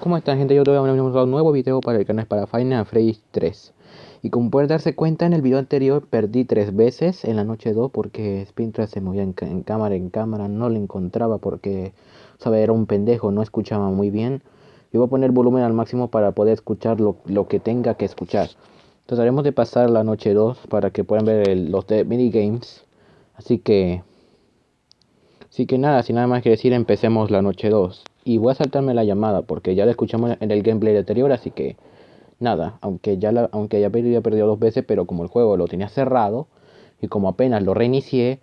¿Cómo están gente? Yo voy a un nuevo video para el canal para Final Fantasy 3 Y como pueden darse cuenta en el video anterior perdí tres veces en la noche 2 Porque Spintra se movía en, cámara en cámara, no le encontraba porque sabe, era un pendejo, no escuchaba muy bien. Yo voy a poner volumen al máximo para poder escuchar lo, que tenga que escuchar. Haremos de pasar la noche 2 para que puedan ver los de minigames. Así que... Así que nada, sin nada más que decir empecemos la noche 2 y voy a saltarme la llamada porque ya la escuchamos en el gameplay anterior, así que nada, aunque ya la, aunque ya había perdido dos veces, pero como el juego lo tenía cerrado y como apenas lo reinicié,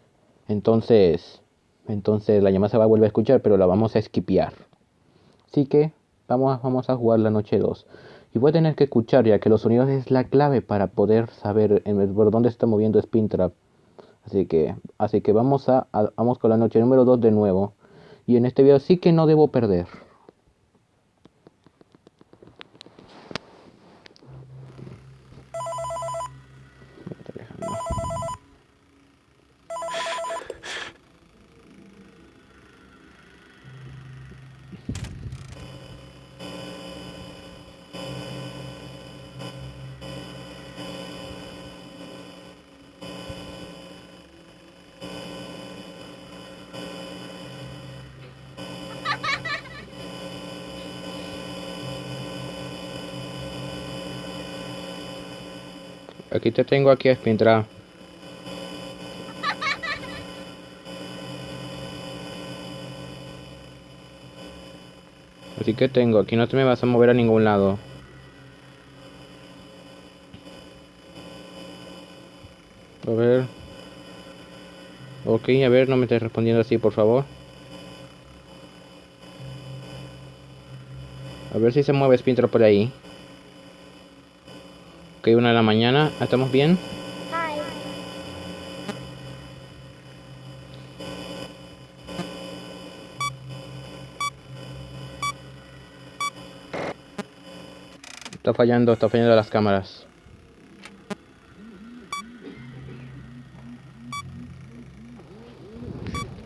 entonces entonces la llamada se va a volver a escuchar, pero la vamos a esquipear. Así que vamos, vamos a jugar la noche 2. Y voy a tener que escuchar ya que los sonidos es la clave para poder saber por dónde está moviendo Spintrap. Así que, así que vamos a, a, vamos con la noche número 2 de nuevo. Y en este video sí que no debo perder. Aquí te tengo aquí a Spintra. Así que tengo, aquí no te me vas a mover a ningún lado. A ver. Ok, a ver, no me estés respondiendo así, por favor. A ver si se mueve Spintra por ahí una de la mañana. ¿Estamos bien? Está fallando, está fallando las cámaras.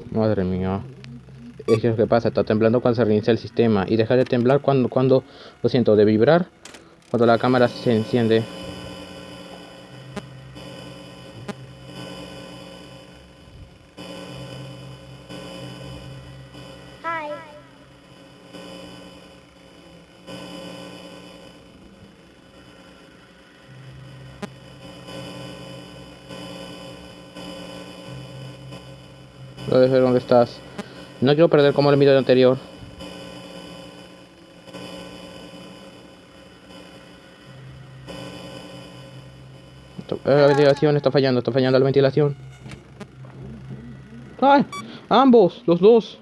Madre mía. Es lo que pasa, está temblando cuando se reinicia el sistema. Y deja de temblar cuando, cuando, lo siento, de vibrar cuando la cámara se enciende. Lo de ver dónde estás. No quiero perder como el video anterior. Eh, la ventilación está fallando, está fallando la ventilación. ¡Ay! Ambos, los dos.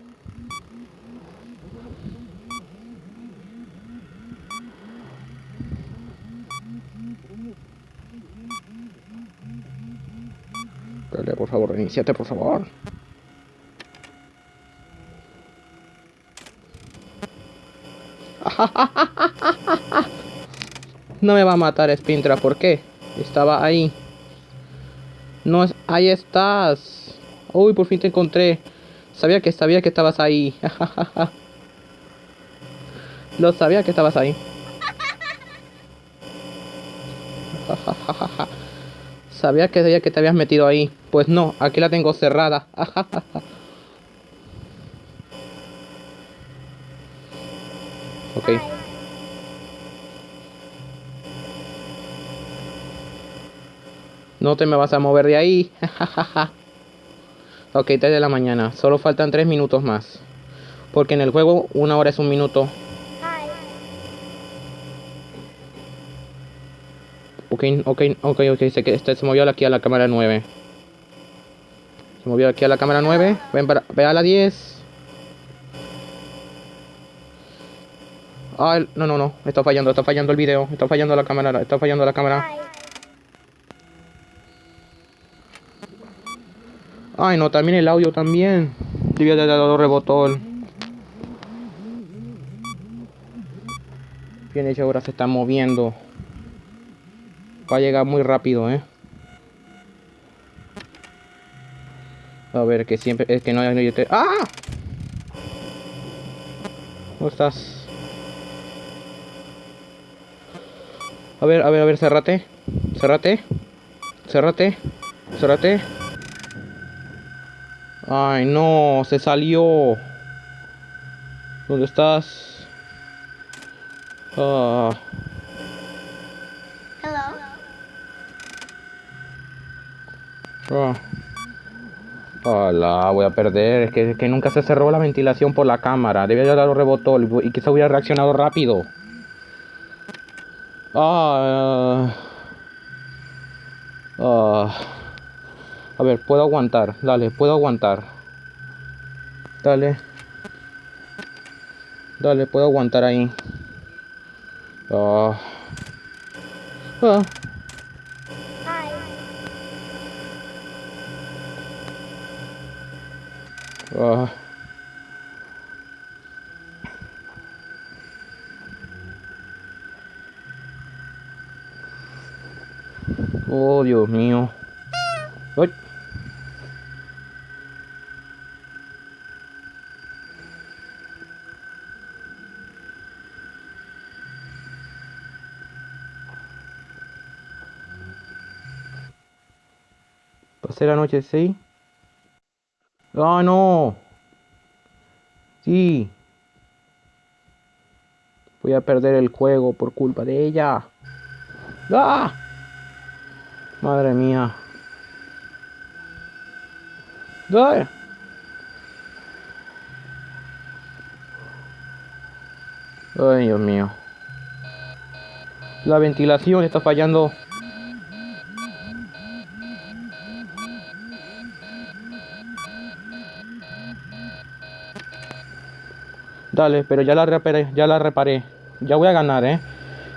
Dale, por favor, iniciate, por favor. No me va a matar Spintra, ¿por qué? Estaba ahí. No es... Ahí estás. Uy, por fin te encontré. Sabía que sabía que estabas ahí. Lo sabía que estabas ahí. sabía que sabía que te habías metido ahí. Pues no, aquí la tengo cerrada. Ok. No te me vas a mover de ahí. ok, 3 de la mañana. Solo faltan 3 minutos más. Porque en el juego una hora es un minuto. Ok, ok, ok, ok. Se, este, se movió aquí a la cámara 9. Se movió aquí a la cámara 9. Ven para, ve a la 10. Ay, no, no, no. Está fallando, está fallando el video. Está fallando la cámara. Está fallando la cámara. Ay, no, también el audio también. Debía de dado rebotón. Bien hecho, ahora se está moviendo. Va a llegar muy rápido, eh. A ver, que siempre... Es que no hay... ¡Ah! ¿Cómo estás? A ver, a ver, a ver, cerrate. Cerrate. Cerrate. Cerrate. Ay, no, se salió. ¿Dónde estás? Ah. Ah. Hola, voy a perder. Es que, que, nunca se cerró la ventilación por la cámara. Debía haber dado rebotó y quizá hubiera reaccionado rápido. Ah, ah. A ver, puedo aguantar. Dale, puedo aguantar. Dale. Dale, puedo aguantar ahí. Ah. Ah. Ah. Oh, Dios mío. Pasé la noche, ¿sí? ¡Ah, no! Sí. Voy a perder el juego por culpa de ella. ¡Ah! Madre mía. ¡Ay! Ay, Dios mío. La ventilación está fallando. Dale, pero ya la reparé, ya la reparé. Ya voy a ganar, ¿eh?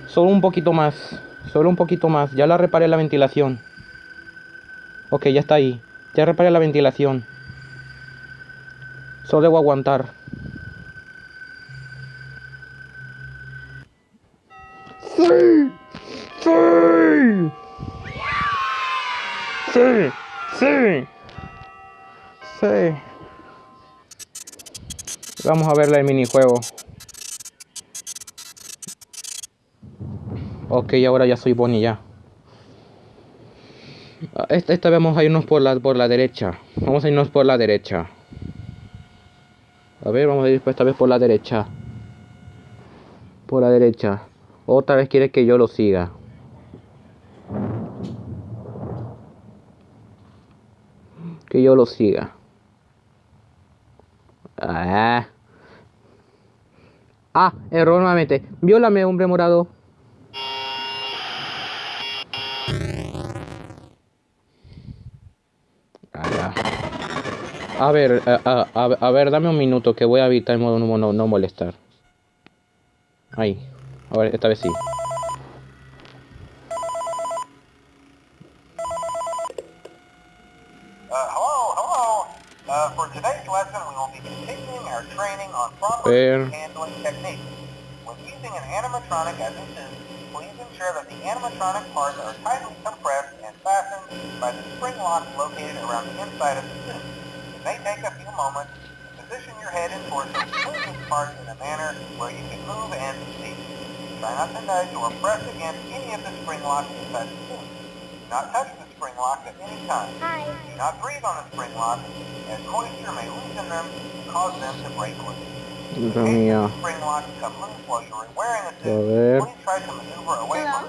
Solo un poquito más. Solo un poquito más. Ya la reparé la ventilación. Ok, ya está ahí. Ya reparé la ventilación. Solo debo aguantar. ¡Sí! ¡Sí! ¡Sí! ¡Sí! ¡Sí! Vamos a verla el minijuego. Ok, ahora ya soy Bonnie ya. Ah, esta, esta vamos a irnos por la, por la derecha. Vamos a irnos por la derecha. A ver, vamos a ir esta vez por la derecha. Por la derecha. Otra vez quiere que yo lo siga. Que yo lo siga. Ah. Ah, error nuevamente. Viólame, hombre morado. A ver, a, a, a, ver, dame un minuto que voy a evitar modo no, no molestar. Ahí. A ver, esta vez sí. Ver. May take a few moments to position your head and torso between these parts in a manner where you can move and see. Try not to nudge or press against any of the spring locks inside the suit. Do not touch the spring lock at any time. Hi. Do not breathe on the spring lock, as moisture may loosen them and cause them to break loose. Mía. Spring locks come loose while you're wearing a suit. Please try to maneuver away Hello?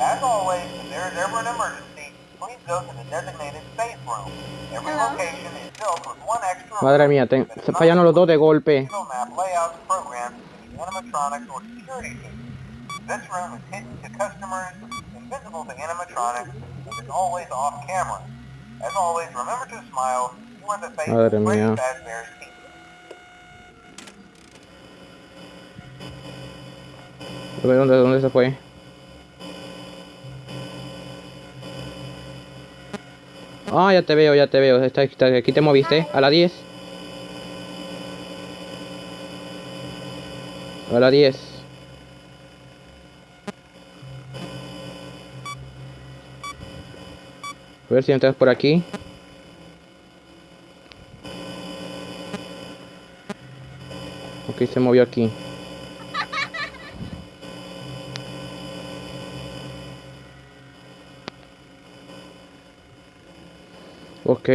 As always, if there is ever an emergency, please go to the designated safe room. Every location is built with one extra Madre mía, te, se fallan los dos de golpe. Map layouts programmed to the animatronics or security team. This room is hidden to customers, invisible to animatronics, and is always off camera. As always, remember to smile. You are the face Madre of mía. Fazbear's ¿Dónde, ¿Dónde se fue? Ah, ya te veo, ya te veo. Está, está, aquí te moviste. A la 10. A la 10. A ver si entras por aquí. Ok, se movió aquí. Ok.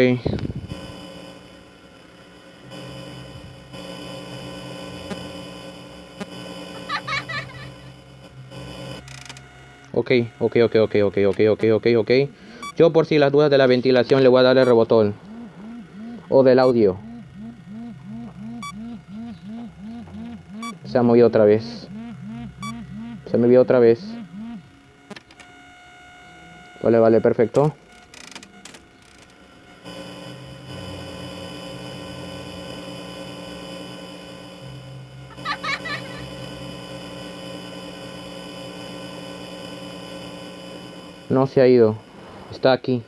Ok, ok, ok, ok, ok, ok, ok, ok. Yo por si las dudas de la ventilación le voy a dar el rebotón. O del audio. Se ha movido otra vez. Se me vio otra vez. Vale, vale, perfecto. No se ha ido. Está aquí.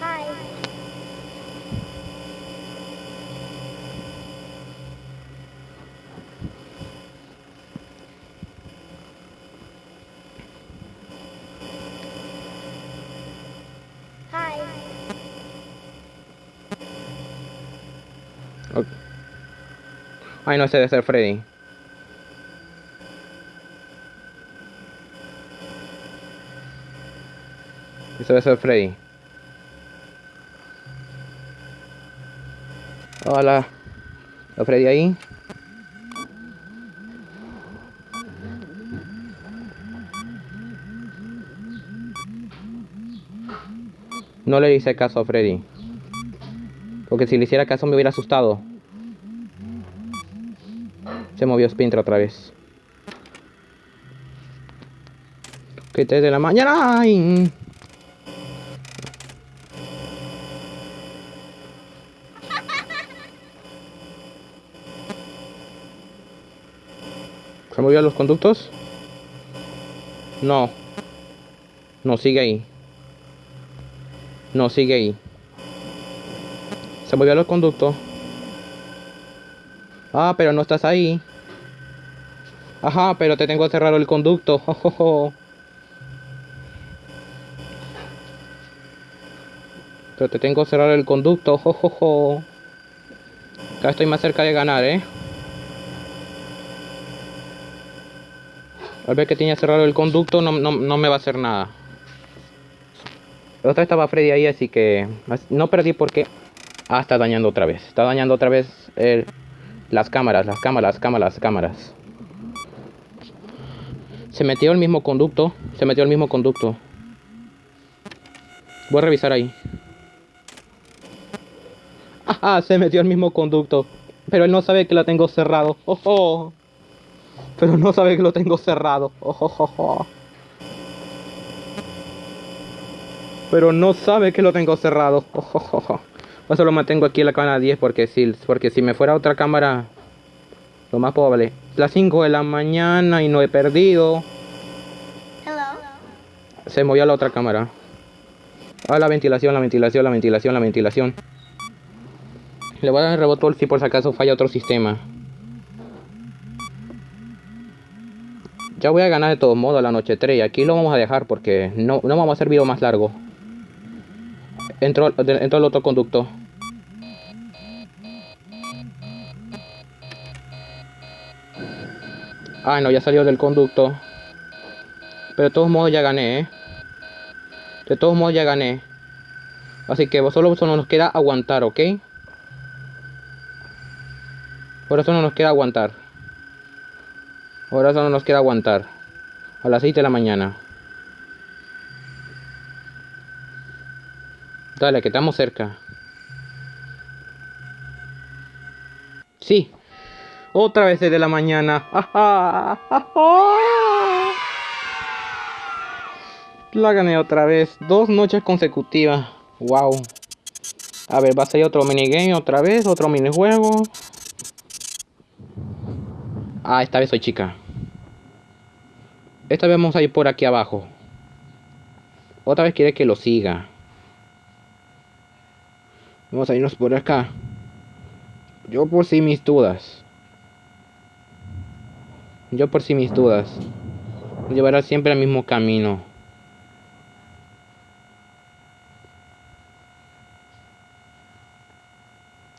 Hi. Hi. Ok. Ay, no, ese debe ser Freddy. Ese debe ser Freddy. Hola. ¿Está Freddy ahí? No le hice caso a Freddy. Porque si le hiciera caso me hubiera asustado. Se movió Spintra otra vez. Que 3 de la mañana. ¡Ay! ¿Se movió los conductos? No. No, sigue ahí. No, sigue ahí. Se movió los conductos. Ah, pero no estás ahí. Ajá, pero te tengo cerrado el conducto. Pero te tengo cerrado el conducto. Acá estoy más cerca de ganar, ¿eh? Al ver que tenía cerrado el conducto, no, no, no me va a hacer nada. Otra estaba Freddy ahí, así que no perdí porque... Ah, está dañando otra vez. Está dañando otra vez el... las cámaras, las cámaras, cámaras, cámaras. Se metió el mismo conducto. Se metió el mismo conducto. Voy a revisar ahí. Ajá, se metió el mismo conducto. Pero él no sabe que lo tengo cerrado. Oh, oh. Pero no sabe que lo tengo cerrado. Oh, oh, oh, oh. Pero no sabe que lo tengo cerrado. Por eso lo mantengo aquí en la cámara 10 porque si, porque si me fuera a otra cámara, lo más probable. Las 5 de la mañana y no he perdido. Hello. Se movió a la otra cámara. Ah, la ventilación, la ventilación, la ventilación, la ventilación. Le voy a dar el rebotón si por si acaso falla otro sistema. Ya voy a ganar de todos modos la noche 3 y aquí lo vamos a dejar porque no, no vamos a hacer video más largo. Entró, el otro conducto. Ah, no, ya salió del conducto. Pero de todos modos ya gané, ¿eh? De todos modos ya gané. Así que solo, solo nos queda aguantar, ¿ok? Por eso no nos queda aguantar. Ahora solo nos queda aguantar. A las 6 de la mañana. Dale, que estamos cerca. Sí. Otra vez 6 de la mañana. La gané otra vez. Dos noches consecutivas. Wow. A ver, va a salir otro minigame otra vez. Otro minijuego. Ah, esta vez soy chica. Esta vez vamos a ir por aquí abajo. Otra vez quiere que lo siga. Vamos a irnos por acá. Yo por si mis dudas. Yo por si mis dudas. Llevará siempre el mismo camino.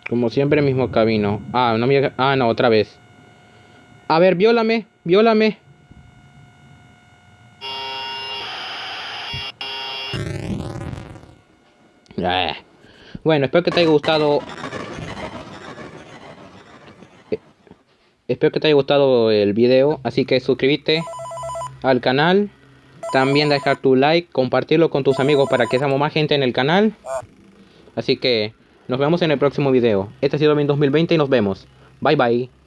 Como siempre, mismo camino. Ah, no me... Ah, no, otra vez. A ver, viólame, viólame. Bueno, espero que te haya gustado. Eh, espero que te haya gustado el video. Así que suscríbete al canal. También dejar tu like, compartirlo con tus amigos para que seamos más gente en el canal. Así que nos vemos en el próximo video. Este ha sido mi 2020 y nos vemos. Bye bye.